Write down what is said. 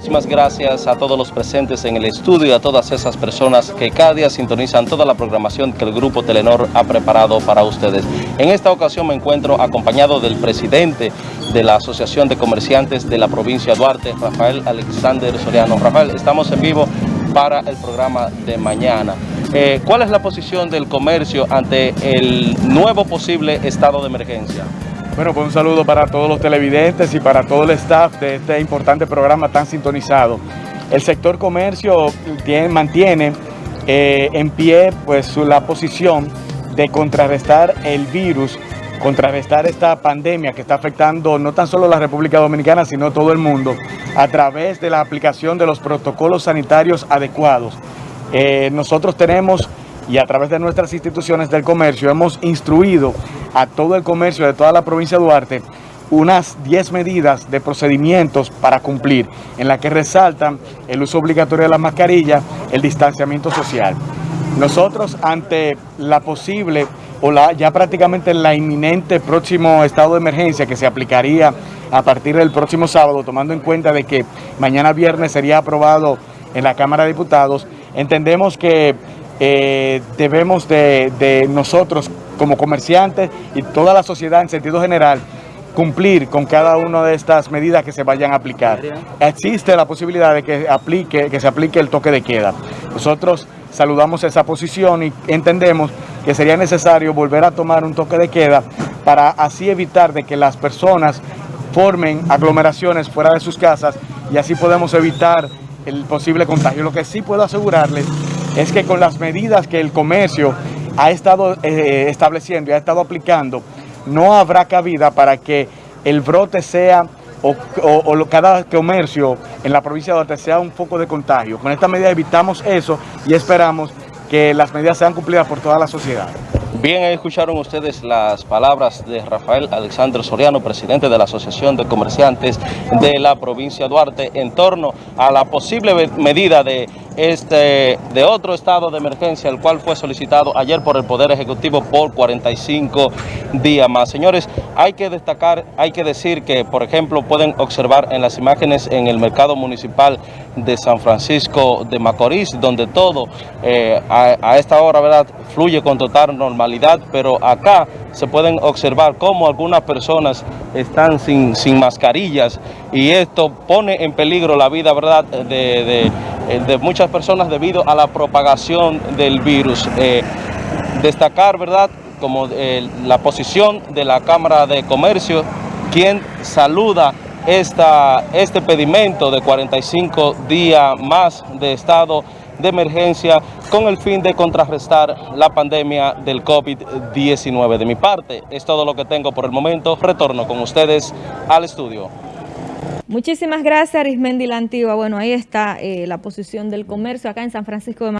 Muchísimas gracias a todos los presentes en el estudio y a todas esas personas que cada día sintonizan toda la programación que el Grupo Telenor ha preparado para ustedes. En esta ocasión me encuentro acompañado del presidente de la Asociación de Comerciantes de la provincia de Duarte, Rafael Alexander Soriano. Rafael, estamos en vivo para el programa de mañana. Eh, ¿Cuál es la posición del comercio ante el nuevo posible estado de emergencia? Bueno, pues un saludo para todos los televidentes y para todo el staff de este importante programa tan sintonizado. El sector comercio tiene, mantiene eh, en pie pues la posición de contrarrestar el virus, contrarrestar esta pandemia que está afectando no tan solo la República Dominicana, sino todo el mundo, a través de la aplicación de los protocolos sanitarios adecuados. Eh, nosotros tenemos y a través de nuestras instituciones del comercio hemos instruido a todo el comercio de toda la provincia de Duarte unas 10 medidas de procedimientos para cumplir, en la que resaltan el uso obligatorio de la mascarilla, el distanciamiento social. Nosotros ante la posible o la, ya prácticamente la inminente próximo estado de emergencia que se aplicaría a partir del próximo sábado, tomando en cuenta de que mañana viernes sería aprobado en la Cámara de Diputados, entendemos que eh, debemos de, nosotros como comerciantes y toda la sociedad en sentido general cumplir con cada una de estas medidas que se vayan a aplicar. Existe la posibilidad de que, aplique, que se aplique el toque de queda. Nosotros saludamos esa posición y entendemos que sería necesario volver a tomar un toque de queda para así evitar de que las personas formen aglomeraciones fuera de sus casas y así podemos evitar el posible contagio. Lo que sí puedo asegurarles es que con las medidas que el comercio ha estado eh, estableciendo y ha estado aplicando, no habrá cabida para que el brote sea o, cada comercio en la provincia de Duarte sea un foco de contagio. Con esta medida evitamos eso y esperamos que las medidas sean cumplidas por toda la sociedad. Bien, escucharon ustedes las palabras de Rafael Alexandre Soriano, presidente de la Asociación de Comerciantes de la provincia de Duarte, en torno a la posible medida de este, de otro estado de emergencia, el cual fue solicitado ayer por el Poder Ejecutivo por 45 días más. Señores, hay que destacar, hay que decir que, por ejemplo, pueden observar en las imágenes en el mercado municipal de San Francisco de Macorís, donde todo eh, a, esta hora ¿verdad? fluye con total normalidad, pero acá se pueden observar cómo algunas personas están sin, sin mascarillas y esto pone en peligro la vida ¿verdad? de de muchas personas debido a la propagación del virus. Eh, destacar, ¿verdad?, como eh, la posición de la Cámara de Comercio, quien saluda esta, este pedimento de 45 días más de estado de emergencia con el fin de contrarrestar la pandemia del COVID-19. De mi parte, es todo lo que tengo por el momento. Retorno con ustedes al estudio. Muchísimas gracias, Arismendi La Antigua. Bueno, ahí está eh, la posición del comercio acá en San Francisco de